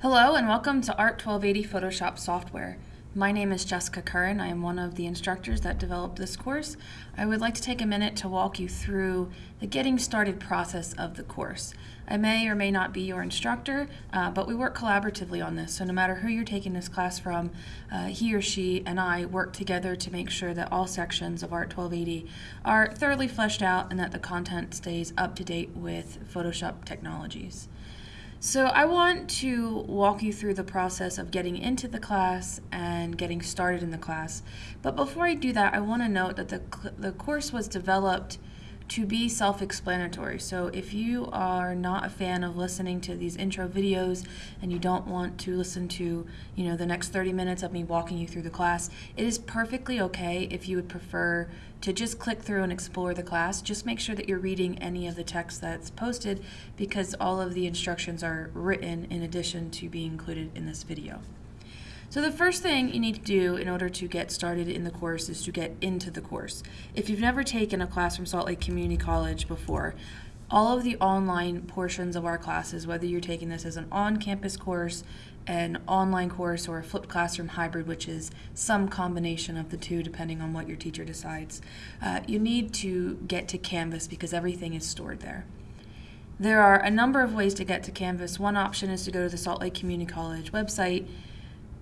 Hello and welcome to Art 1280 Photoshop software. My name is Jessica Curran. I am one of the instructors that developed this course. I would like to take a minute to walk you through the getting started process of the course. I may or may not be your instructor, uh, but we work collaboratively on this. So no matter who you're taking this class from, uh, he or she and I work together to make sure that all sections of Art 1280 are thoroughly fleshed out and that the content stays up to date with Photoshop technologies. So I want to walk you through the process of getting into the class and getting started in the class. But before I do that, I want to note that the, the course was developed to be self-explanatory. So if you are not a fan of listening to these intro videos and you don't want to listen to, you know, the next 30 minutes of me walking you through the class, it is perfectly okay if you would prefer to just click through and explore the class. Just make sure that you're reading any of the text that's posted because all of the instructions are written in addition to being included in this video. So the first thing you need to do in order to get started in the course is to get into the course. If you've never taken a class from Salt Lake Community College before, all of the online portions of our classes, whether you're taking this as an on-campus course, an online course, or a flipped classroom hybrid, which is some combination of the two depending on what your teacher decides, uh, you need to get to Canvas because everything is stored there. There are a number of ways to get to Canvas. One option is to go to the Salt Lake Community College website,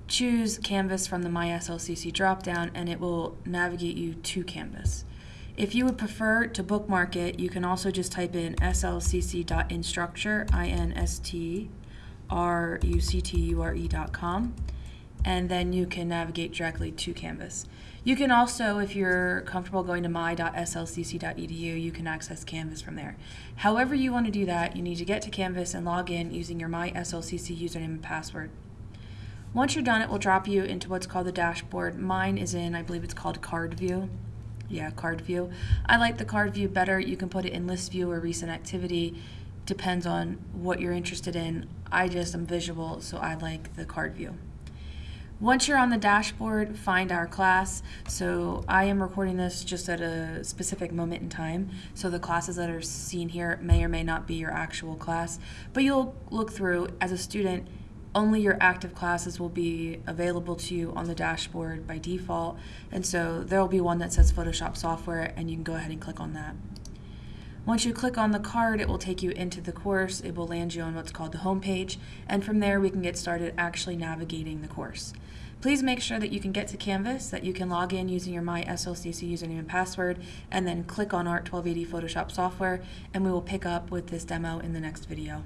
choose Canvas from the My SLCC dropdown and it will navigate you to Canvas. If you would prefer to bookmark it, you can also just type in slcc.instructure, I-N-S-T-R-U-C-T-U-R-E.com, and then you can navigate directly to Canvas. You can also, if you're comfortable going to my.slcc.edu, you can access Canvas from there. However you want to do that, you need to get to Canvas and log in using your My SLCC username and password. Once you're done, it will drop you into what's called the dashboard. Mine is in, I believe it's called card view. Yeah, card view. I like the card view better. You can put it in list view or recent activity. Depends on what you're interested in. I just am visual, so I like the card view. Once you're on the dashboard, find our class. So I am recording this just at a specific moment in time. So the classes that are seen here may or may not be your actual class. But you'll look through as a student only your active classes will be available to you on the dashboard by default. And so there will be one that says Photoshop software and you can go ahead and click on that. Once you click on the card, it will take you into the course. It will land you on what's called the home page. And from there, we can get started actually navigating the course. Please make sure that you can get to Canvas, that you can log in using your My SLCC username and password, and then click on Art 1280 Photoshop software, and we will pick up with this demo in the next video.